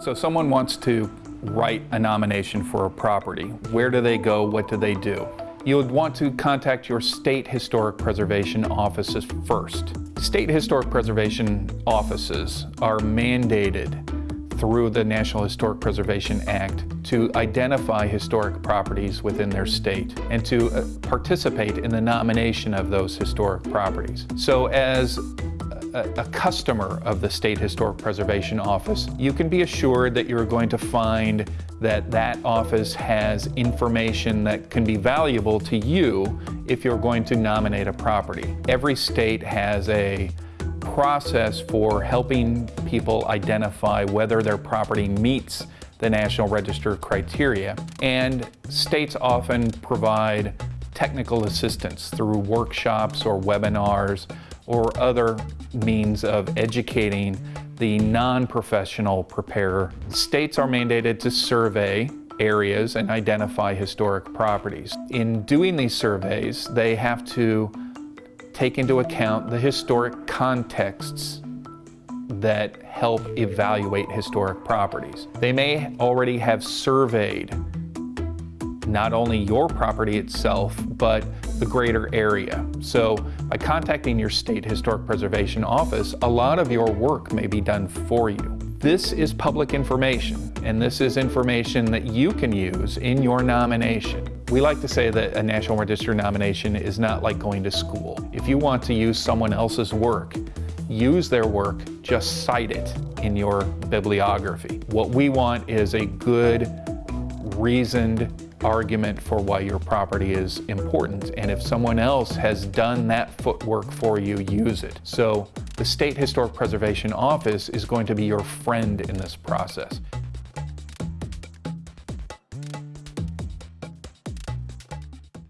So someone wants to write a nomination for a property. Where do they go? What do they do? You would want to contact your state historic preservation offices first. State historic preservation offices are mandated through the National Historic Preservation Act to identify historic properties within their state and to uh, participate in the nomination of those historic properties. So as a, a, customer of the State Historic Preservation Office, you can be assured that you're going to find that that office has information that can be valuable to you if you're going to nominate a property. Every state has a process for helping people identify whether their property meets the National Register criteria. And states often provide technical assistance through workshops or webinars or other means of educating the non-professional preparer. States are mandated to survey areas and identify historic properties. In doing these surveys, they have to take into account the historic contexts that help evaluate historic properties. They may already have surveyed not only your property itself, but the greater area. So by contacting your state historic preservation office, a lot of your work may be done for you. This is public information, and this is information that you can use in your nomination. We like to say that a National Register nomination is not like going to school. If you want to use someone else's work, use their work, just cite it in your bibliography. What we want is a good, reasoned argument for why your property is important. And if someone else has done that footwork for you, use it. So the State Historic Preservation Office is going to be your friend in this process.